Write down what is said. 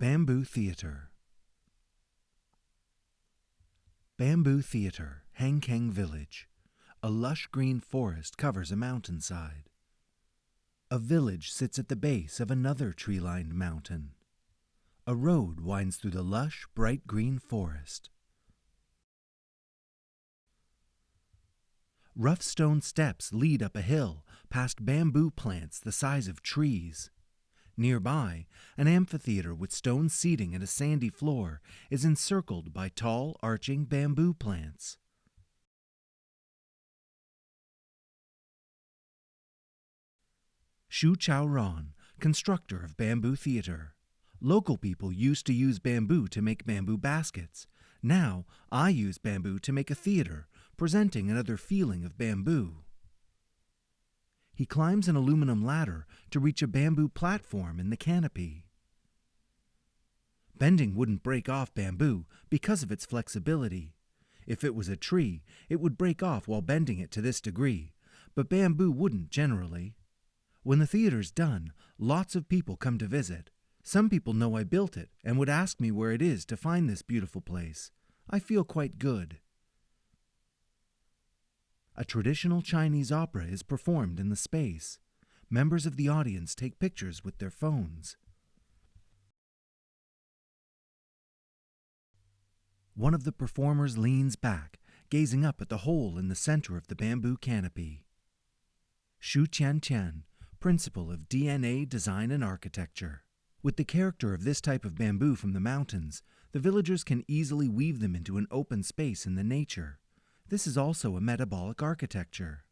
Bamboo Theater Bamboo Theater, Hangkeng Village. A lush green forest covers a mountainside. A village sits at the base of another tree lined mountain. A road winds through the lush, bright green forest. Rough stone steps lead up a hill past bamboo plants the size of trees. Nearby, an amphitheater with stone seating and a sandy floor is encircled by tall, arching bamboo plants. Shu Chao Ron, constructor of Bamboo Theater. Local people used to use bamboo to make bamboo baskets. Now I use bamboo to make a theater, presenting another feeling of bamboo. He climbs an aluminum ladder to reach a bamboo platform in the canopy. Bending wouldn't break off bamboo because of its flexibility. If it was a tree, it would break off while bending it to this degree, but bamboo wouldn't generally. When the theater's done, lots of people come to visit. Some people know I built it and would ask me where it is to find this beautiful place. I feel quite good. A traditional Chinese opera is performed in the space. Members of the audience take pictures with their phones. One of the performers leans back, gazing up at the hole in the center of the bamboo canopy. Xu Tiantian, principal of DNA Design and Architecture. With the character of this type of bamboo from the mountains, the villagers can easily weave them into an open space in the nature. This is also a metabolic architecture.